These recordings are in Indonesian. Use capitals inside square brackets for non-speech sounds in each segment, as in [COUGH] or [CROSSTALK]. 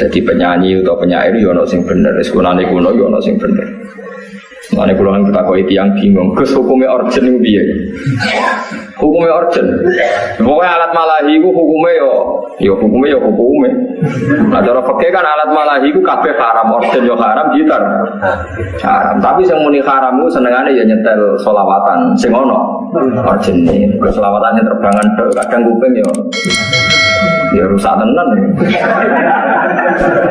Jadi penyanyi atau penyair yo ono sing bener, sekunane kuno yo ono sing bener. Kalau yang kita koi tiang bingung, kes hukumnya origin itu dia. Hukumnya origin. Pokoknya alat malahi itu hukumnya yo, yo hukumnya yo hukumnya. Nah cara fakir kan alat malahi itu kabeh haram, origin yo haram, gitar haram. Tapi yang muni haram itu senengannya ya nyetel solawatan, sing ono origin ini. Solawatannya terbangan, kadang kuping yo ya rusak tenan ya.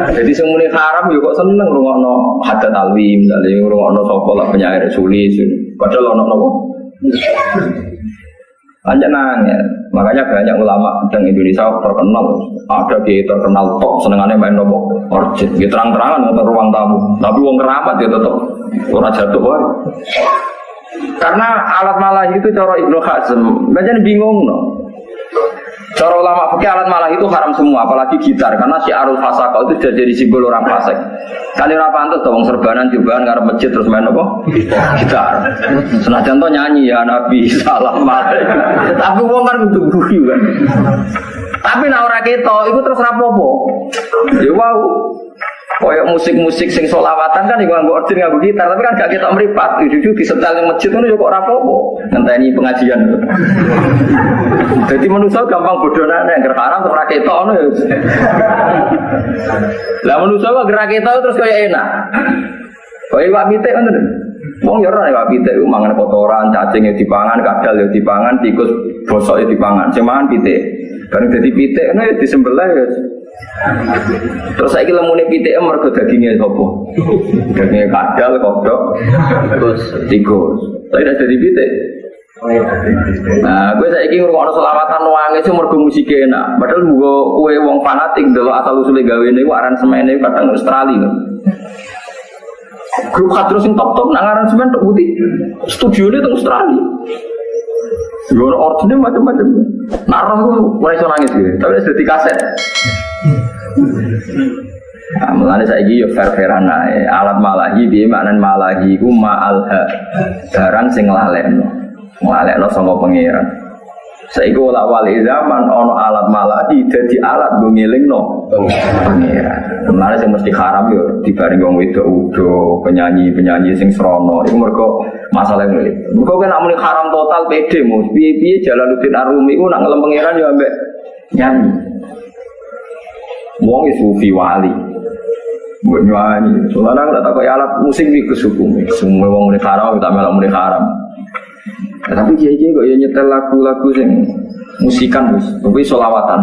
Jadi semuanya haram juga kok seneng rungokno hadat alwi misalnya rungokno sapa lah penyair sulis. Padahal ono nopo. Hanya nanya, makanya banyak ulama di Indonesia terkenal, ada di terkenal top senengannya main nopo orjin, gitu terang-terangan untuk ruang tamu, tapi uang keramat ya tetap orang jatuh woy. Karena alat malah itu cara Ibnu Hazm, banyak bingung no. Cara ulama pakai alat malah itu haram semua, apalagi gitar, karena si arul fasaka itu sudah jadi simbol orang fasik. Kali orang pantas dong serbanan juga ngarep masjid terus main apa? Gitar. Senajan tuh nyanyi ya Nabi [LAUGHS] salam Tapi uang kan untuk guyu kan. Tapi nak orang keto itu terus rapopo. Ya wow. Koyok musik-musik sing solawatan kan iku nganggo orjin nganggo gitar, tapi kan gak kita meripat. Jujur di setel yang masjid itu kok ora apa-apa. Ngenteni pengajian. Jadi manusia gampang bodoh nane, yang haram terus rakyat itu ya. Lah manusia kok gerak itu terus kayak enak. Kau iwak pitik kan Wong ya ora iwak pitik mangan kotoran, cacing ya dipangan, kadal ya dipangan, tikus bosok ya dipangan. Sing mangan pitik. Bareng dadi pitik ngono ya disembelih ya. Terus saya kira mulai pitik mergo dagingnya apa? Dagingnya kadal, kodok, terus tikus. Tapi tidak jadi pitik. Nah, gue saya ingin ngurung selawatan wangi sih mergo musik enak. Padahal gue kue wong fanatik dulu asal usulnya gawe ini, aransemen ini kadang Australia. Grup terus yang top top nang aransemen tuh putih. Studio ini tuh Australia. Gue ordernya macam-macam. Narah gue mulai nangis gitu. Tapi sudah kaset. Nah, mulane saiki yo fair-fairan ae. Alat malahi piye maknan malahi ku ma'alha. Barang sing lalekno. Lalekno sama pangeran. Saiki ora wali zaman ono alat malahi dadi alat go ngelingno pangeran. Mulane sing mesti haram yo dibaring wong wedok udo, penyanyi-penyanyi sing srono. Iku mergo masalah ngene. Mergo kan amune haram total pede mu. Piye-piye Jalaluddin Arumi ku nak ngelem pangeran yo ambek nyanyi. Wong sufi wali. Nyanyi. Soalnya aku tak tahu alat musik di kesukum. Semua wong mulai haram, kita malah mulai haram. Ya, tapi dia dia kok ya nyetel lagu-lagu sing musikan mus, tapi solawatan.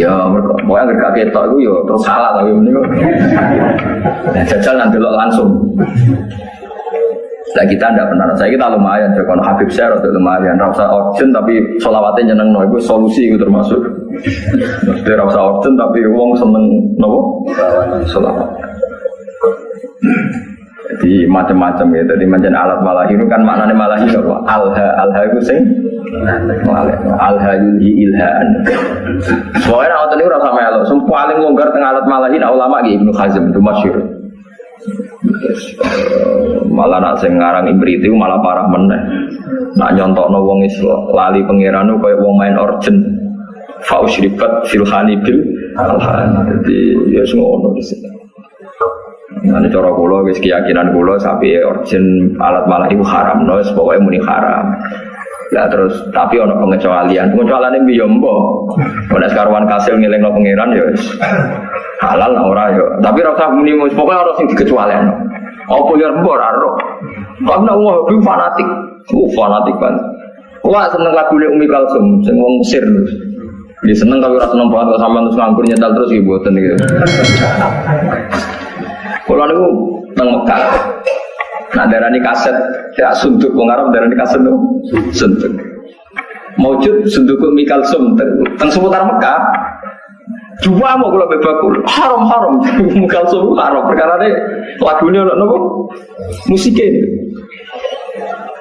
Ya, mau yang gak ketok itu ya terus salah tapi ini. Nah, jajal nanti lo langsung. Nah kita tidak benar, saya kita lumayan, kalau Habib saya lumayan, rasa urgent tapi solawatnya nyeneng no, itu solusi itu termasuk. Dia rasa urgent tapi uang seneng no, solawat. Jadi macam-macam ya, jadi macam alat malah itu kan maknanya malah itu apa? Alha, alha itu sing alha yulhi ilhaan. Soalnya orang tadi rasa melo, semua paling longgar tengah alat malah ini ulama gitu Ibnu Hazm itu masyur. malah nak sing ngarang ibrit itu malah parah meneh. Nak nyontokno wong Islam lali pangeran koyo wong main origin. Fausribat filhani bil alhan. Jadi ya ngono di sini. Ini cara kula wis keyakinan kula sapi origin alat malah itu haram, no, pokoknya muni haram. Ya terus tapi ono pengecualian. Pengecualian ini yo mbok. Nek sekarwan kasil ngelingno pangeran ya wis halal lah ora yo. Tapi ora usah muni pokoknya ora sing dikecualian. Apa ya mbok ora ro. Karena wah bin fanatik. Uh fanatik kan. Wah seneng lagu Umi Kalsum sing wong Mesir. Dia seneng tapi ora seneng banget sama terus nganggur nyetel terus boten gitu. Kalau niku teng Mekah. Nah darani kaset ya suntuk wong Arab darani kaset suntuk. Maujud suntuk Mikal Sum teng seputar Mekah. Cuma mau kalau bebakul [LAUGHS] haram haram Mikal Sum haram perkara ini lagunya nopo musiknya.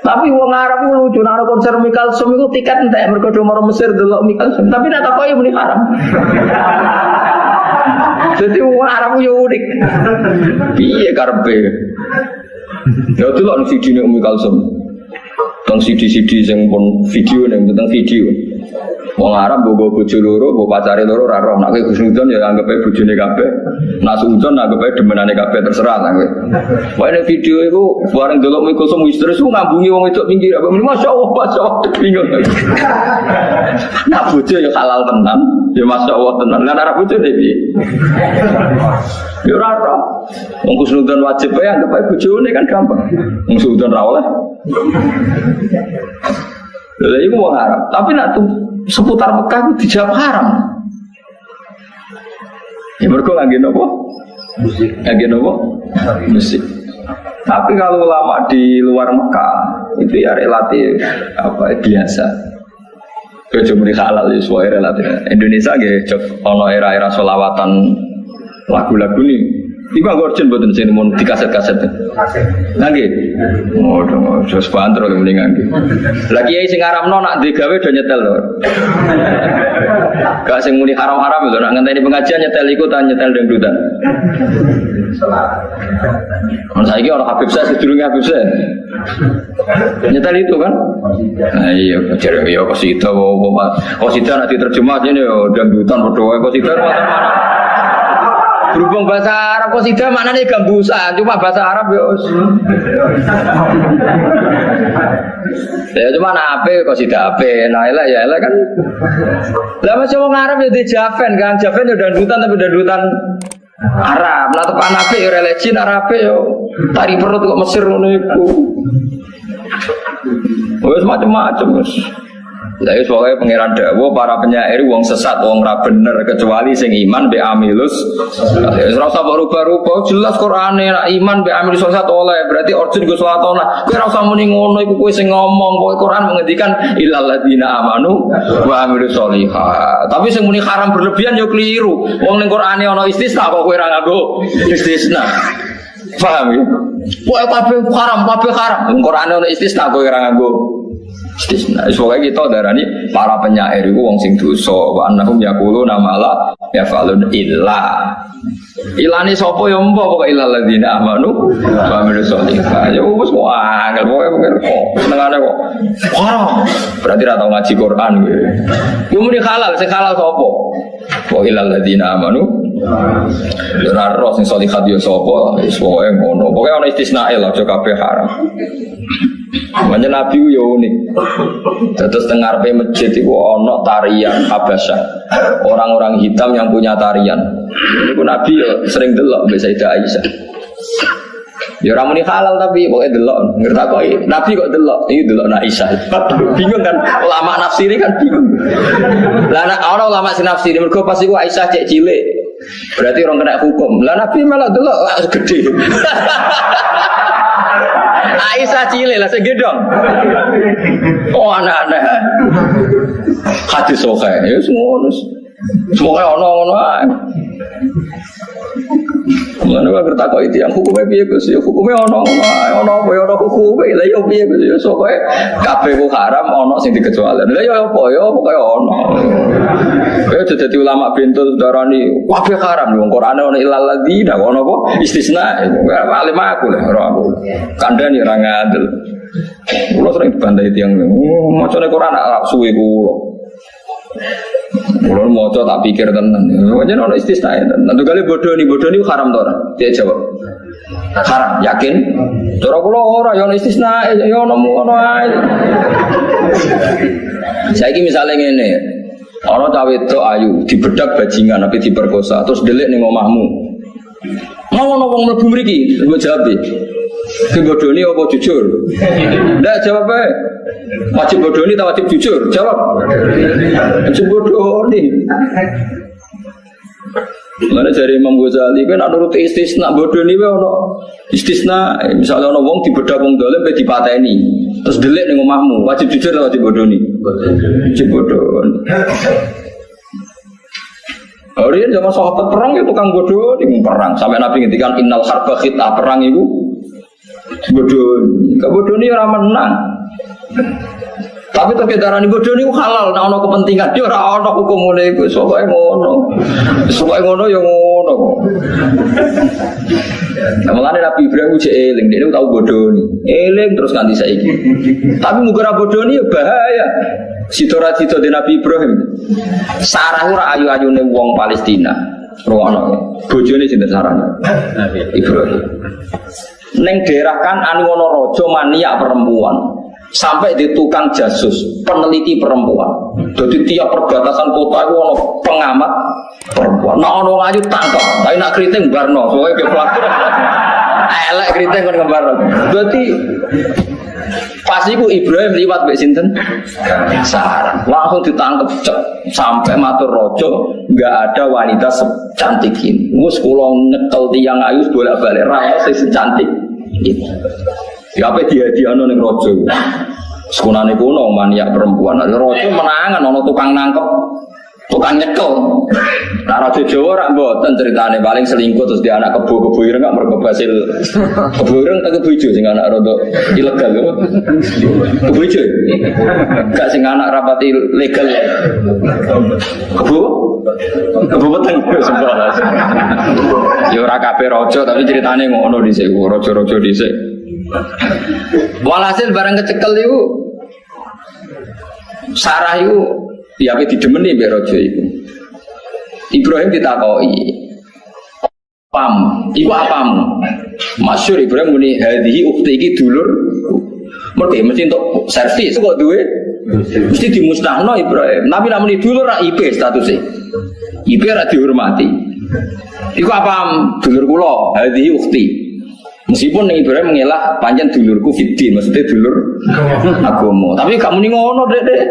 Tapi wong Arab itu lucu, nara konser Mikal Sum itu tiket entek cuma Mesir dulu Mikal Sum. Tapi nak ya muni haram. [LAUGHS] Jadi wong Arab yo unik. Piye karepe? Ya itu ini Umi Kalsum Tentang CD-CD yang pun video nih, tentang video Wong Arab bobo bojo loro, bobo pacare loro ora roh. Nek kowe husnudon ya anggap ae bojone kabeh. Nak suudon anggap ae demenane kabeh terserah lah kowe. Nek video iku bareng delok iku semu istri su ngambungi wong itu pinggir apa Masya Allah, Masya Allah, bingung. Nak bojo ya halal tenan, ya Masya Allah tenan. Lah nek bojo piye? Ya ora roh. Wong husnudon wajib ae anggap ae bojone kan gampang. Wong suudon ra oleh. Lha iku wong Arab, tapi nak tuh seputar Mekah itu dijawab haram. Ya mereka lagi nopo? Musik. Lagi nopo? Musik. Tapi kalau ulama di luar Mekah itu ya relatif apa biasa. Cuma di halal ya semua relatif. Indonesia gitu, ono era-era solawatan lagu-lagu nih Iku aku urgent buatan sini mau di kaset-kaset. Lagi. Oh, terus banter kalau mendingan. Lagi ya sing haram nona di gawe udah nyetel loh. Gak sing muni haram-haram itu, nak ngenteni pengajian nyetel ikut dan nyetel dangdutan. Kalau saya orang Habib saya sedurungnya Habib saya. Nyetel itu kan? Nah, iya, jadi ya kosida, kosida nanti terjemah ini ya dangdutan berdoa mana-mana. Berhubung bahasa Arab kok sida maknanya gambusan, cuma bahasa Arab ya. ya cuma nape kok sida ape, nah ya elah kan. Lah masih orang Arab ya di Javen kan, Javen ya dandutan tapi dandutan Arab. Nah tepan ape ya religi Arab ya tari perut kok Mesir ngono iku. Wes macam-macam. Wis pokoke pangeran dawuh para penyair wong sesat wong ra bener kecuali sing iman be amilus. Wis ora usah rubah-rubah jelas Qur'ane nek iman be amilus sesat oleh berarti orjin Gus Watona. Kowe ora usah muni ngono iku kowe sing ngomong pokoke Quran mengendikan illal ladina amanu wa amilus solihat. Tapi sing muni haram berlebihan yo keliru. Wong ning Qur'ane ana istisna kok kowe ora nganggo istisna. Paham ya? Pokoke kabeh haram, kabeh haram. Qur'ane ana istisna kowe ora nganggo istisna. Pokoknya kita darani para penyair itu wong sing dosa wa annahum yaquluna nama la yafalun illa. Ilani sapa ya mbok pokoke ilal ladzina amanu wa amilu sholihah. Ya wis kok angel pokoke pokoke kok senengane kok. Haram. Berarti ra tau ngaji Quran gitu. Yo muni halal, sing halal sapa? Wa ilal ladzina amanu Ora roh sing sholihat yo sapa, wis pokoke ngono. Pokoke ana istisnae lah aja kabeh haram. Makanya Nabi ya unik. Terus tengah masjid itu ono tarian Habasyah. Orang-orang hitam yang punya tarian. Ini pun Nabi ya sering delok bisa itu Aisyah. Ya orang ini halal tapi pokoknya delok ngerti kok Nabi kok delok ini delok nak Aisyah. bingung kan ulama nafsiri kan bingung. Lah nak orang ulama si nafsiri mergo pas Aisyah cek cilik. Berarti orang kena hukum. Lah Nabi malah delok gede. [LAUGHS] Aisyah cilik lah segedong. Oh anak-anak. Hadis sokai. Ya semua. Semoga ono-ono Mana gak ngerti kok itu yang hukumnya piye Gus? Ya hukumnya ono ono apa ya ono hukumnya. Lah ya piye Gus? Ya sokoe kabeh ku haram ono sing dikecualikan. Lah ya apa ya pokoke ono. Ya dadi ulama bintul darani kabeh haram wong Qur'ane ono ilal ladina ono apa istisna. Alim aku lah ora aku. Kandhani ora ngadil. Kulo sering dibantai tiang, macane Quran suwe kulo. Kulo mau tak pikir tenan. Wajan ono istisna ya. Tentu kali bodoh nih bodoh nih haram orang. Dia jawab haram. Yakin? Cara kulo ora ya ono istisna ya ono ono ae. Saiki misalnya ngene. Ono cawe itu ayu dibedak bajingan tapi diperkosa terus delik ning omahmu. Mau ono wong mlebu mriki, gue jawab Kebodoni apa jujur? Nggak jawab aja. Wajib bodoni atau wajib jujur? Jawab. Wajib bodoni. Mana dari Imam Ghazali kan ada rute istisna bodoh nih ono istisna misalnya ono wong dibedak wong dolim di dipateni. Terus delik nih ngomahmu wajib jujur atau wajib bodoh nih wajib bodoh. Hari zaman sahabat perang itu tukang bodoh nih perang. Sampai Nabi ngintikan innal harba khitah. Perang itu bodoh bodoh ini orang menang tapi tapi darah ini bodoh ini halal, nah ono kepentingan dia orang ono hukum mulai itu, soalnya ngono, soalnya ngono yang ngono. Nah, malah Nabi Ibrahim uji eling, dia tahu bodoh ini, eling terus ganti saya Tapi mugara bodoh ini ya bahaya. Sitora Sitor di Nabi Ibrahim. Sarah ora ayu-ayune wong Palestina. Ruwono. Bojone sinten Sarah? Ibrahim. Neng daerah kan anu ono rojo mania perempuan sampai di tukang jasus peneliti perempuan. Jadi tiap perbatasan kota itu ono pengamat perempuan. Nah ono ngayu tangkap. Tapi nak keriting barno. Soalnya ke pelaku [LAUGHS] elek keriting kan barno. Berarti Pas itu Ibrahim liwat Mbak Sinten. Sarah langsung ditangkap cek sampai matur rojo nggak ada wanita secantik ini. Mus kulo nyekel tiang ayu bolak balik rawat secantik. Itu. Ya apa dia dia ning rojo. Sekunane kuno maniak perempuan. Rojo menangan ono tukang nangkep tukang nyekel. Nah, Raja Jawa rak mboten ceritane paling selingkuh terus dia anak kebo kebo ireng gak mergo hasil kebo ireng tak ijo sing anak rodo ilegal lho. Ijo. Gak sing anak rapati legal. Kebo Kebo peteng sebelah. Ya ora raja tapi ceritane ngono dhisik, raja-raja dhisik. Walhasil barang kecekel itu Sarah itu Ya apa didemeni mbek raja iku. Ibrahim ditakoi. Pam, iku apamu? Masyur Ibrahim muni hadhihi ukti iki dulur. Mergo mesti untuk servis kok duwe mesti dimusnahno Ibrahim. Nabi namun dulur ra IP statusnya. IP ra dihormati. Iku apa dulur kula hadhihi ukti. Meskipun nih Ibrahim mengelak panjang dulurku fitri, maksudnya dulur agama. Tapi kamu nih ngono deh deh.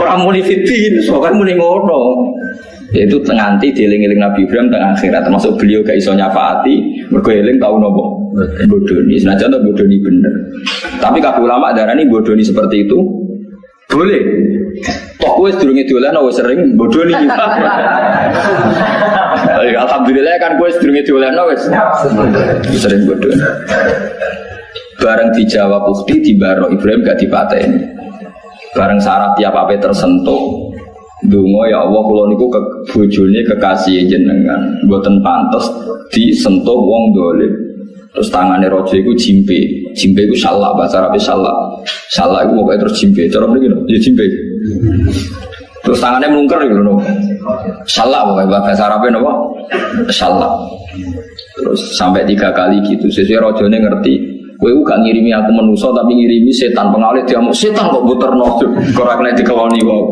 Orang muni fitri, soalnya muni ngono. Itu tenganti dieling-eling Nabi Ibrahim tengah akhirat, termasuk beliau gak iso nyafaati, berkoeling tahu nopo bodoni. Senajan tuh bodoni bener. Tapi kabeh ulama darah ini bodoni seperti itu boleh. Toh gue sedurunge dolan wis sering bodoni. [LAUGHS] Alhamdulillah kan gue sedurunge dolan wis sering bodoni. Bareng dijawab ukti di baro Ibrahim gak dipateni. Bareng syarat tiap apa tersentuh. Dungo ya Allah kalau niku ke bojone kekasih jenengan, buatan pantas disentuh wong dolim. Terus tangannya rojo itu jimpe, jimpe itu salah bahasa Arab salah, salah itu pokoknya terus jimpe, cara begini, ya jimpe. Terus tangannya melungker gitu no, salah pokoknya bahasa Arabnya no, salah. Terus sampai tiga kali gitu, sesuai rojonya ngerti. Gue gak ngirimi aku menuso tapi ngirimi setan pengalit dia mau setan kok buter nojo korak kena dikawani kok.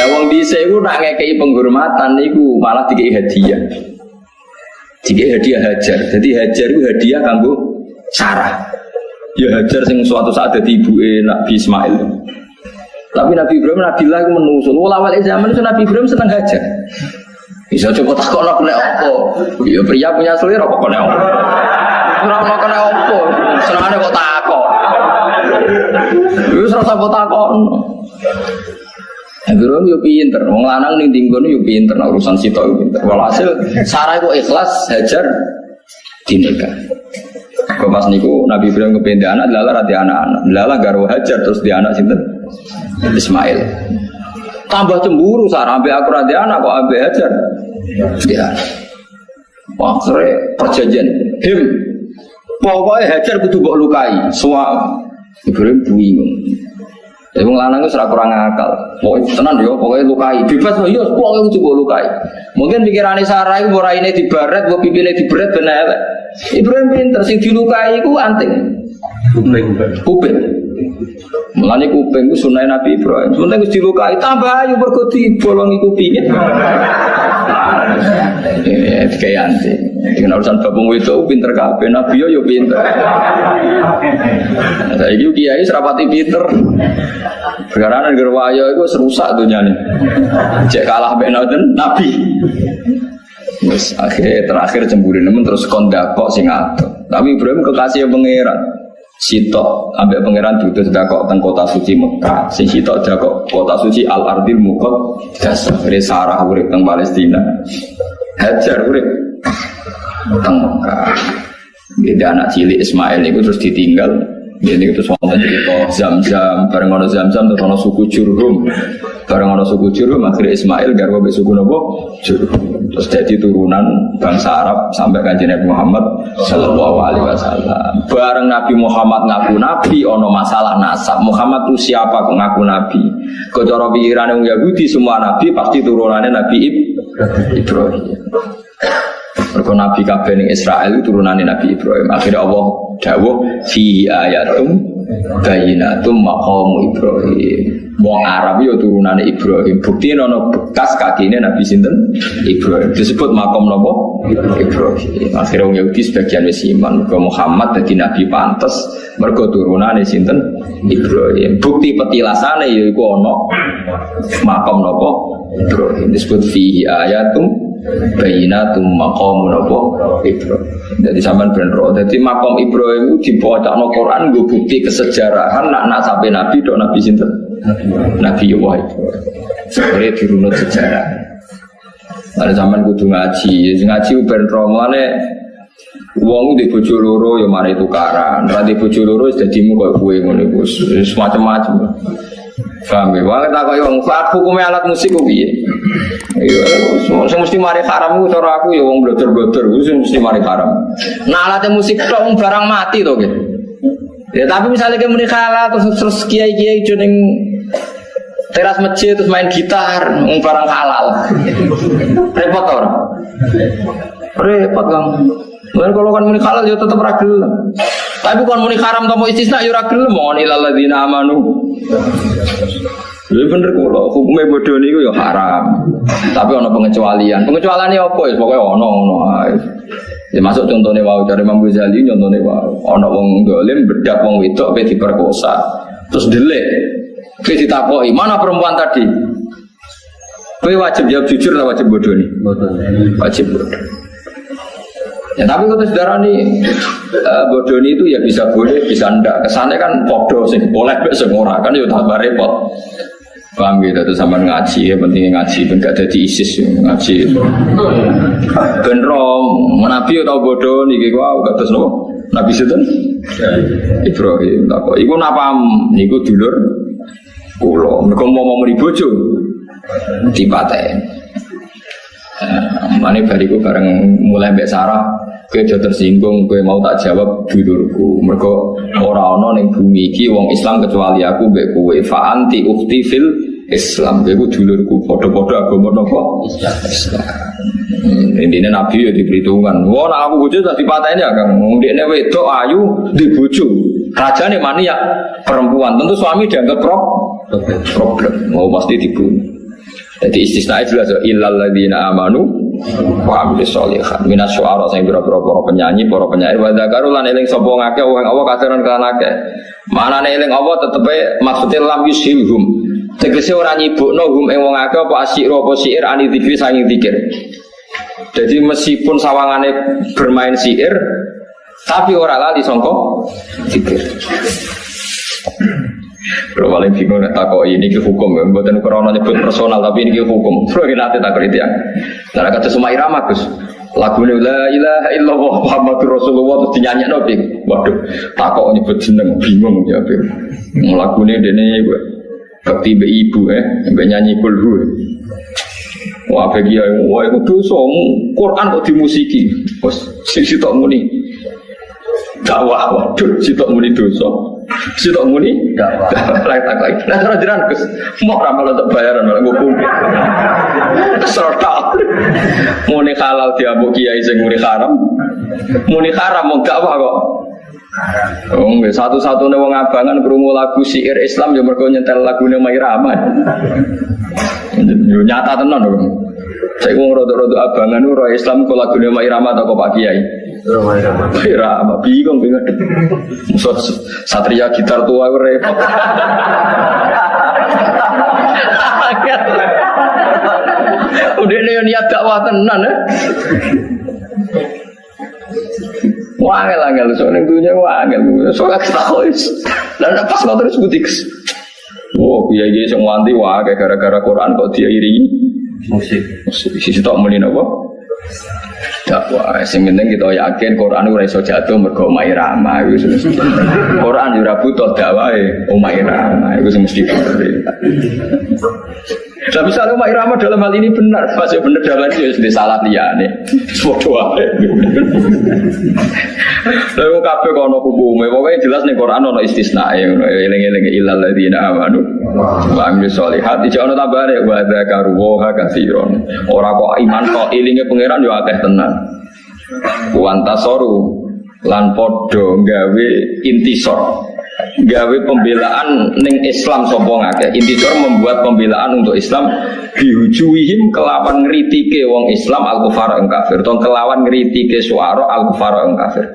Lah wong dhisik iku nak ngekei penghormatan niku malah dikei hadiah. Tiga hadiah hajar. Jadi hajar itu hadiah kanggo Sarah. Ya hajar sing suatu saat jadi ibu Nabi Ismail. Tapi Nabi Ibrahim Nabi lah itu menusul. Ulama zaman itu Nabi Ibrahim senang hajar. Bisa coba takut nak kena apa? Ya pria punya selera apa kena apa? Orang mau kena apa? Senangnya kok takut. Itu serasa kok takut. Ibrahim yo pinter, wong lanang ning dinggon yo pinter nah, urusan sitok yo pinter. Walhasil Sarah itu ikhlas hajar dinikah. Kau pas niku Nabi Ibrahim kepindah anak, lala rati anak-anak, lala garu hajar terus di anak sinten Ismail. Tambah cemburu Sarah, sampai aku rati anak kok ambil hajar. Wah, sore perjanjian, him, pokoknya hajar kudu mbok lukai, suam. Ibrahim bingung. Ya wong lanang itu serak kurang akal. Pokoknya tenan yo, pokoknya lukai. Bebas loh, yo pokoknya itu coba lukai. Mungkin pikirannya Sarah itu borai ini dibaret, buat pipine diberet benar. Ibrahim pinter, sing dilukai itu anting. Kuping. Kuping. Mulane kuping itu sunai Nabi Ibrahim. Sunai itu dilukai, tambah ayu berkoti bolongi kupingnya. Ini kayak anting. Dengan urusan babung itu pinter kabeh, Nabi yo pinter. Saya itu kiai serapati pinter. Karena negara wayo itu serusak dunia nih. Cek kalah benauden Nabi. Terus akhirnya terakhir cemburu nemen terus kondakok sing ato. Tapi Ibrahim kekasih pangeran. Sitok ambek pangeran itu sudah kok teng kota suci Mekah. Sing sitok kok kota suci Al Ardil Mukot dasar Sarah urip teng Palestina. Hajar urip teng Mekah. Beda anak cilik Ismail itu terus ditinggal Jadi itu soalnya cerita zam-zam, bareng ono zam-zam terus ono suku Jurhum, bareng ono suku Jurhum akhirnya Ismail garwa be suku nopo Jurhum. Terus jadi turunan bangsa Arab sampai kanjeng Nabi Muhammad Shallallahu Alaihi Wasallam. Bareng Nabi Muhammad ngaku Nabi, ono masalah nasab. Muhammad itu siapa kok ngaku Nabi? Kocoro pikiran yang Yahudi semua Nabi pasti turunannya Nabi Ibrahim. Mereka Nabi kabeh ning Israel itu turunannya Nabi Ibrahim. Akhirnya Allah dawuh fi ayatum bayinatum maqamu Ibrahim. Wong Arab yo turunannya Ibrahim. Bukti nono bekas kakinya Nabi sinten Ibrahim. Disebut makom nopo Ibrahim. Akhirnya wong Yahudi sebagian wis iman. Mergo Muhammad dadi nabi pantes mergo turunannya sinten Ibrahim. Bukti petilasane yo iku ana makom nopo Ibrahim. Disebut fi ayatum bayinatum maqamu napa Ibrahim. Jadi sampean ben roh. Jadi makom Ibrahim itu dibocakno Quran nggo bukti kesejarahan nak nak sampai Nabi dok Nabi sinten? Nabi Ibrahim. Sebenarnya dirunut sejarah. Ada zaman kudu ngaji, ngaji ben roh mulane Wong di bojo loro ya mari tukaran, ra di bojo loro wis dadimu koyo kowe ngono iku semacam-macam. Paham ya? Wong tak koyo wong hukume alat musik piye? Iya, sing mesti mari haram ku cara aku ya wong blotor-blotor ku sing mesti mari haram. Nah alat musik tok barang mati to gitu. Ya tapi misalnya kayak halal terus terus kiai-kiai joning teras masjid terus main gitar wong barang halal. Repot orang. Repot kan. Dan kalau kan muni halal ya tetap ragil. Tapi kalau muni haram atau mau istisna ya ragil mau ilal ladzina amanu. Lha bener kula, hukume bodoh niku ya haram. Tapi ana pengecualian. Pengecualian apa ya? Pokoke ana ngono ae. Ya masuk contohnya wau dari Imam Ghazali contohnya wau ana wong dolim bedak wong wedok pe diperkosa. Terus delik. Kowe ditakoki, "Mana perempuan tadi?" Kowe wajib jawab jujur atau wajib bodoh nih? Wajib bodoh. Ya tapi kalau saudara ini uh, bodoh itu ya bisa boleh, bisa enggak. Kesannya kan bodoh sih, boleh besok kan ya tambah repot. Paham gitu, itu sama ngaji ya, pentingnya ngaji, ben gak jadi ISIS ya, ngaji. Ben rom, Nabi tau bodoh nih, gue wow, kata nopo. Nabi itu Ibrahim, tak kok. Iku napa? Niku dulur kulo. Mereka mau mau meribojo, dipaten. Mana bariku bareng mulai Sarah, gue jauh tersinggung, gue mau tak jawab dulurku. Mereka orang orang yang bumi ki wong Islam kecuali aku mbak kue. Fa anti ukti fil Islam, gue dulurku. Foto-foto agama nopo Islam. Hmm, Intinya Nabi ya diperhitungkan. Wah, nah aku bujuk tadi patahnya kan. Dia wedok ayu dibujuk. Raja nih ya perempuan. Tentu suami dianggap problem. Mau pasti dibunuh. Jadi istisna jelas illal ladzina amanu wa amilus sholihat minas syu'ara sing pira-pira para penyanyi, para penyair wa dzakaru lan eling sapa ngake wong Allah kasaran kan akeh. Manane eling Allah tetepe maksudnya lam yushilhum. Tegese ora nyibukno hum ing wong akeh apa asyir apa syair ani dikir sanging dikir. Jadi meskipun sawangane bermain syair tapi ora lali sangka dikir. Kalau paling bingung nak takut ini ke hukum, bukan krono nyebut personal tapi ini ke hukum. [LAUGHS] Kalau kita takut itu ya. Nah kata semua irama gus, lagu ini la ilaha illallah Muhammadur Rasulullah terus dinyanyi nabi. Waduh, takut nyebut jeneng bingung ya. Lagu ini dene bakti be ibu eh, be nyanyi kulhu. Wah bagi ya, wah itu dosa. Quran kok dimusiki, bos sisi tak muni. Dakwah, waduh, si tak muni dosa. Si tak muni, lain tak lagi. Nah, cara jiran kus, mau ramal untuk bayaran malah hukum. Serta, muni halal dia bu kiai sing muni haram, muni haram mau dakwah kok. Oh, nggak satu-satunya wong abangan kerungu lagu syair Islam ya mergo nyetel lagu Mai Rahman. Yo nyata tenan dong. Saya mau rodo-rodo abangan roh Islam kok lagu Mai Rahman atau Pak Kiai. Irama bingung bingung. Musuh satria gitar tua repot. Udah nih niat dakwah tenan ya. Wah, angel angel soalnya dunia wah angel soalnya kita harus dan pas nggak terus butik. Wah, kiai kiai semua anti wah gara-gara Quran kok dia iri musik musik sisi tak mulai apa dakwah. Sing penting kita yakin Quran ora iso jatuh mergo omahe Rama iku. Quran ora butuh dakwahe omahe Rama iku mesti Tapi misalnya Umar dalam hal ini benar, masih benar dalam hal ini sudah salah dia nih. Semua Lalu kafe kono hukumnya, pokoknya jelas nih Quran ono istisna ya, eling-eling ilal ladina amanu. Wa amilu sholihat, ijak ono tambah ya, wa dzakaru wa katsiron. Ora kok iman kok ilinge pangeran yo akeh tenan. Wantasoru lan podo gawe intisor. Gawe pembelaan neng Islam sapa ngake? Intisor membuat pembelaan untuk Islam dihujuhim kelawan ngritike wong Islam al kufar kafir. Kelawan ngritike suara al kufar kafir.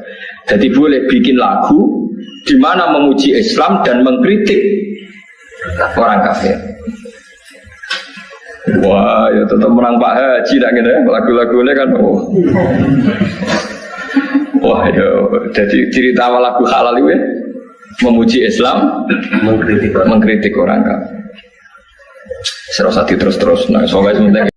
Jadi boleh bikin lagu di mana memuji Islam dan mengkritik orang kafir Wah, ya tetap menang Pak Haji nak ya. Lagu-lagunya kan oh. Wah, ya jadi cerita lagu halal itu ya memuji Islam, mengkritik, mengkritik orang kafir. Serasa terus terus, nah soalnya sebenarnya